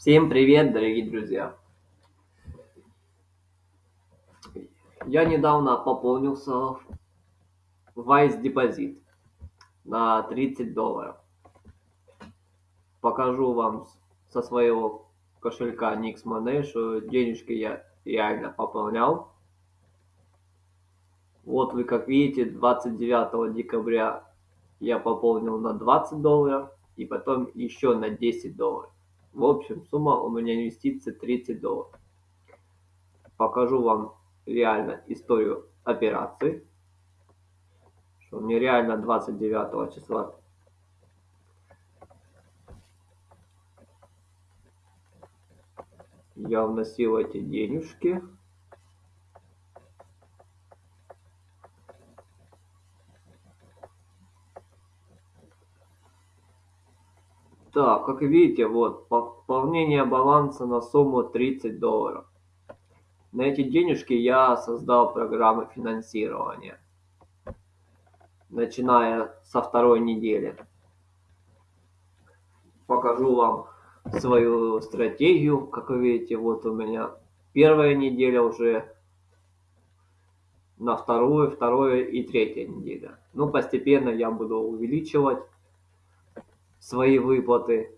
Всем привет, дорогие друзья! Я недавно пополнился в Wise Deposit на 30 долларов. Покажу вам со своего кошелька Nix Money, что денежки я реально пополнял. Вот вы как видите, 29 декабря я пополнил на 20 долларов и потом еще на 10 долларов. В общем, сумма у меня инвестиций 30 долларов. Покажу вам реально историю операции. Что мне реально 29 числа я вносил эти денежки. Так, как видите, вот пополнение баланса на сумму 30 долларов. На эти денежки я создал программы финансирования, начиная со второй недели. Покажу вам свою стратегию. Как вы видите, вот у меня первая неделя уже на вторую, вторую и третья неделя. Ну, постепенно я буду увеличивать свои выплаты,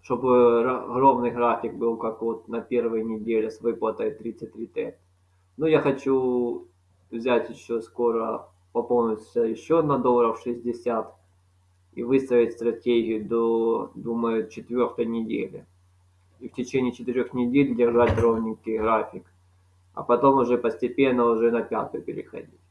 чтобы ровный график был, как вот на первой неделе с выплатой 33 Т. Но я хочу взять еще скоро, пополниться еще на долларов 60 и выстроить стратегию до, думаю, четвертой недели. И в течение четырех недель держать ровненький график, а потом уже постепенно уже на пятую переходить.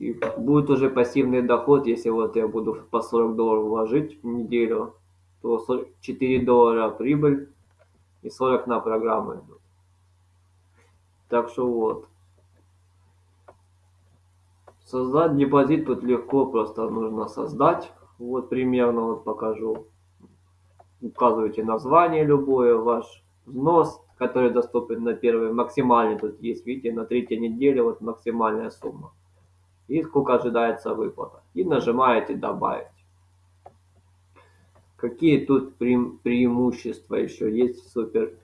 И будет уже пассивный доход, если вот я буду по 40 долларов вложить в неделю, то 4 доллара прибыль и 40 на программы идут. Так что вот. Создать депозит тут легко, просто нужно создать. Вот примерно вот покажу. Указываете название любое, ваш взнос, который доступен на первый, максимальный тут есть, видите, на третьей неделе вот максимальная сумма и сколько ожидается выплата. И нажимаете «Добавить». Какие тут пре преимущества еще есть в супер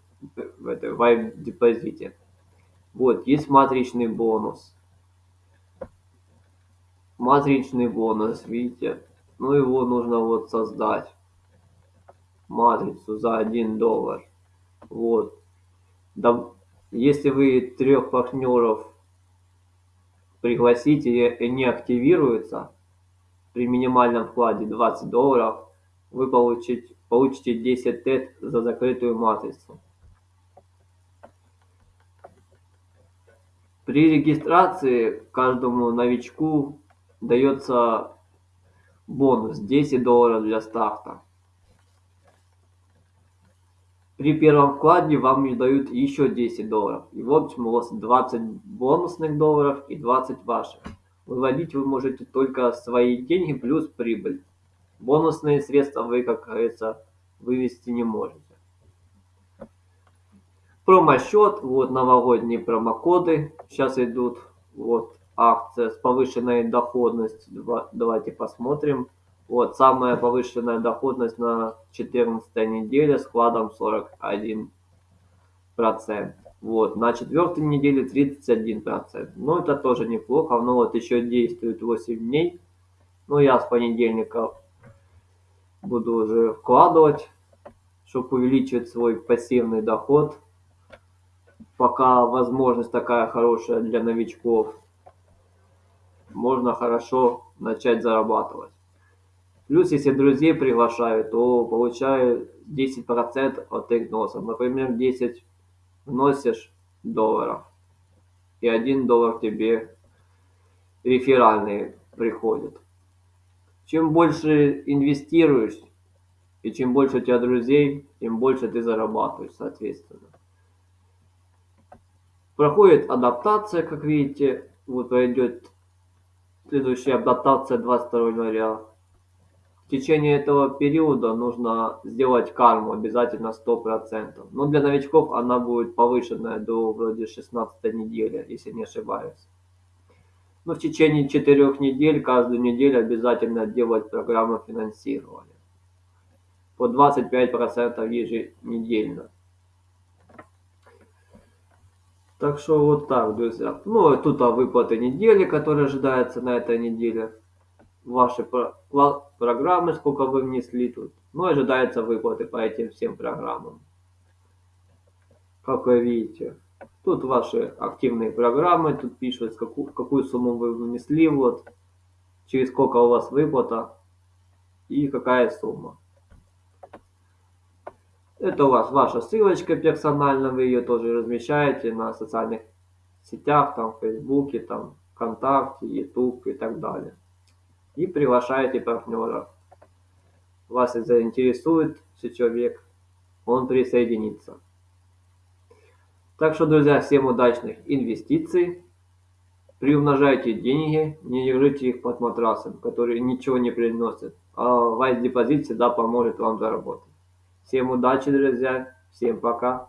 в этой вайп депозите? Вот, есть матричный бонус. Матричный бонус, видите? Ну, его нужно вот создать. Матрицу за 1 доллар. Вот. Если вы трех партнеров пригласите и не активируется при минимальном вкладе 20 долларов, вы получите, получите 10 тет за закрытую матрицу. При регистрации каждому новичку дается бонус 10 долларов для старта. При первом вкладе вам дают еще 10 долларов. И в общем у вас 20 бонусных долларов и 20 ваших. Выводить вы можете только свои деньги плюс прибыль. Бонусные средства вы, как говорится, вывести не можете. Промосчет, вот новогодние промокоды сейчас идут. Вот акция с повышенной доходностью. Давайте посмотрим. Вот, самая повышенная доходность на 14 неделе с вкладом 41%. Вот, на четвертой неделе 31%. Ну, это тоже неплохо. Но вот еще действует 8 дней. Ну, я с понедельника буду уже вкладывать, чтобы увеличивать свой пассивный доход. Пока возможность такая хорошая для новичков. Можно хорошо начать зарабатывать. Плюс, если друзей приглашаю, то получаю 10% от их взносов. Например, 10 вносишь долларов, и 1 доллар тебе реферальный приходит. Чем больше инвестируешь, и чем больше у тебя друзей, тем больше ты зарабатываешь, соответственно. Проходит адаптация, как видите. Вот пойдет следующая адаптация 22 января. В течение этого периода нужно сделать карму обязательно 100%. Но для новичков она будет повышенная до вроде 16 недели, если не ошибаюсь. Но в течение 4 недель, каждую неделю обязательно делать программу финансирования. по 25% еженедельно. Так что вот так, друзья. Ну, тут а выплаты недели, которые ожидаются на этой неделе. Ваши про программы, сколько вы внесли тут. Ну, ожидаются выплаты по этим всем программам. Как вы видите. Тут ваши активные программы, тут пишут, какую, какую сумму вы внесли, вот, через сколько у вас выплата и какая сумма. Это у вас ваша ссылочка персонально, вы ее тоже размещаете на социальных сетях, там, в Фейсбуке, там, ВКонтакте, Ютуб и так далее. И приглашаете партнера. Вас заинтересует человек, он присоединится. Так что, друзья, всем удачных инвестиций. Приумножайте деньги, не держите их под матрасом, которые ничего не приносят. А ваш депозит всегда поможет вам заработать. Всем удачи, друзья. Всем пока.